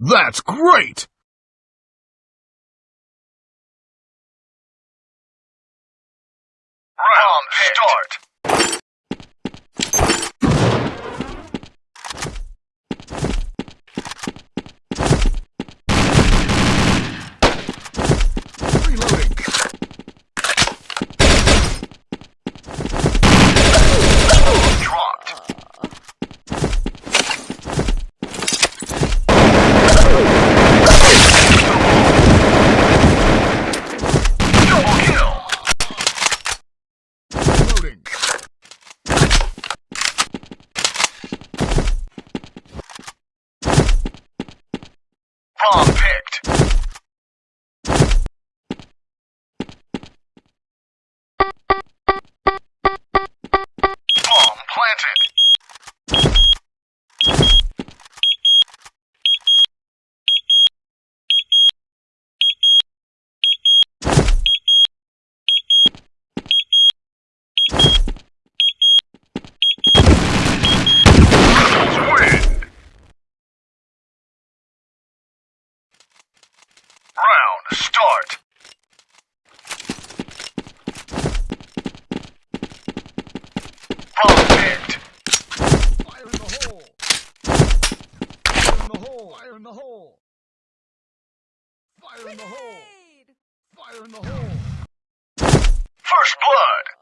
That's great! Round start. Reloading. Dropped. Double kill. Reloading. Bomb picked. Bomb planted. Rebels win. Round start. Bomb picked. Fire in the hole. Fire in the hole. Fire in the hole. Fire in the hole. Fire in the hole. First blood.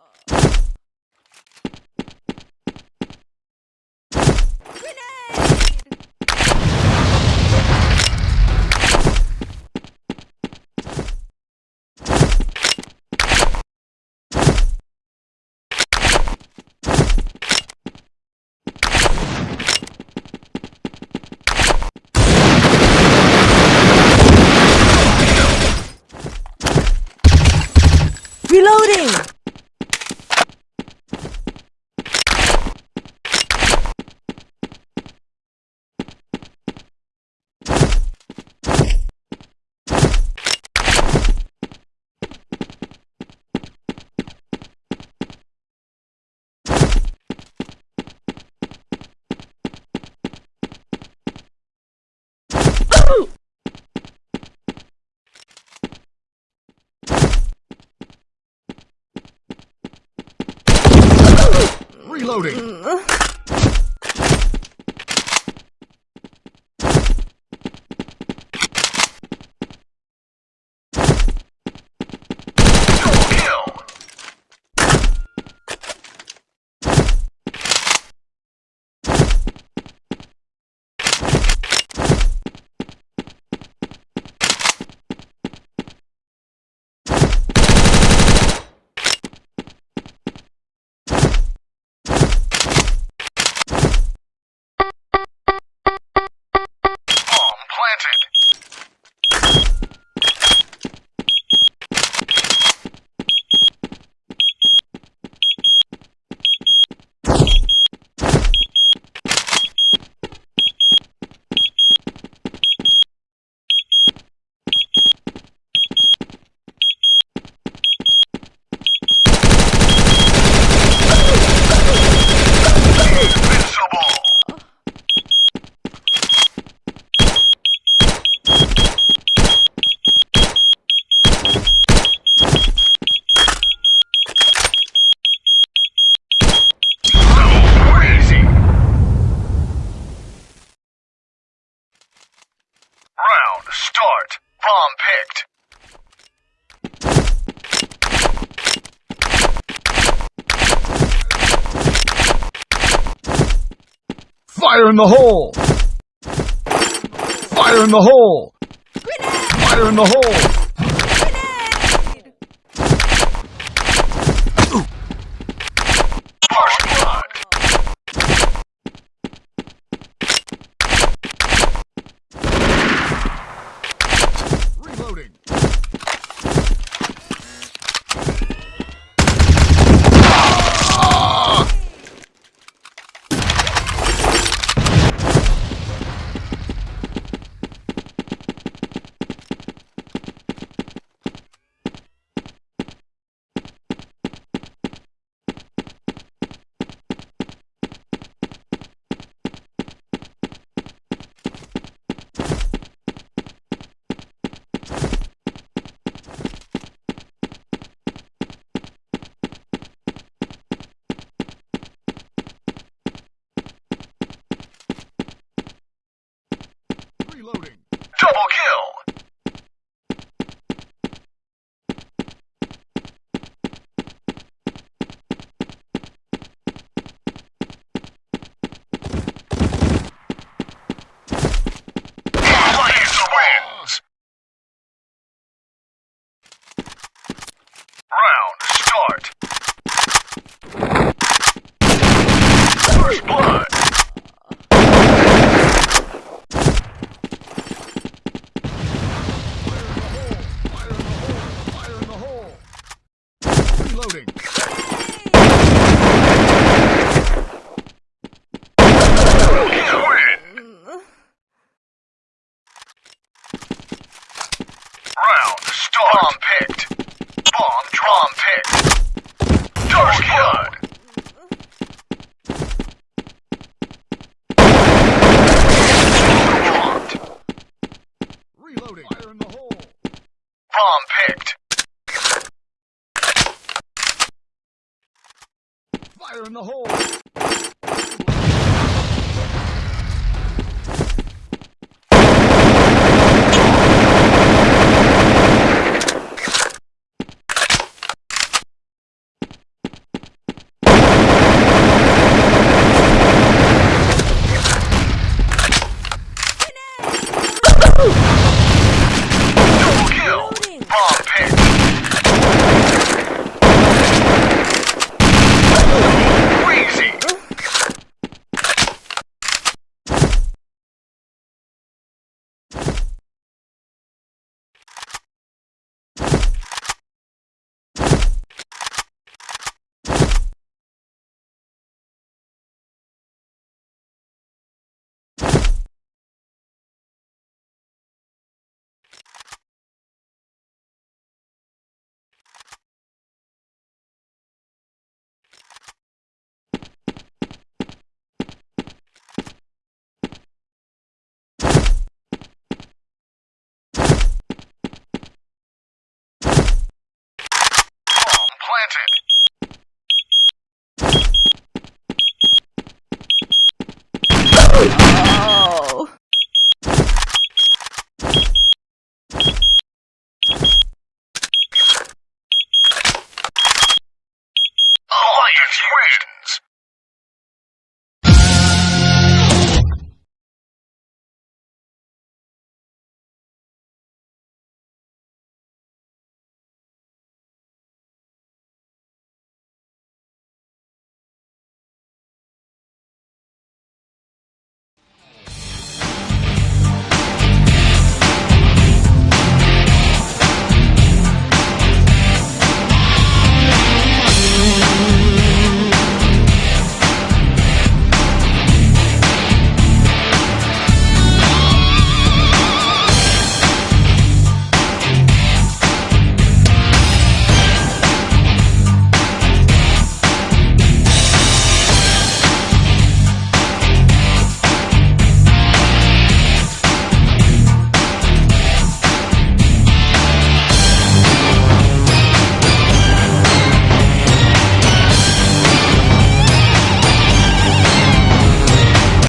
Reloading! Reloading. Double Round start. Bomb picked. Fire in the hole! Fire in the hole! Fire in the hole! Reloading. Reloading. in the hole.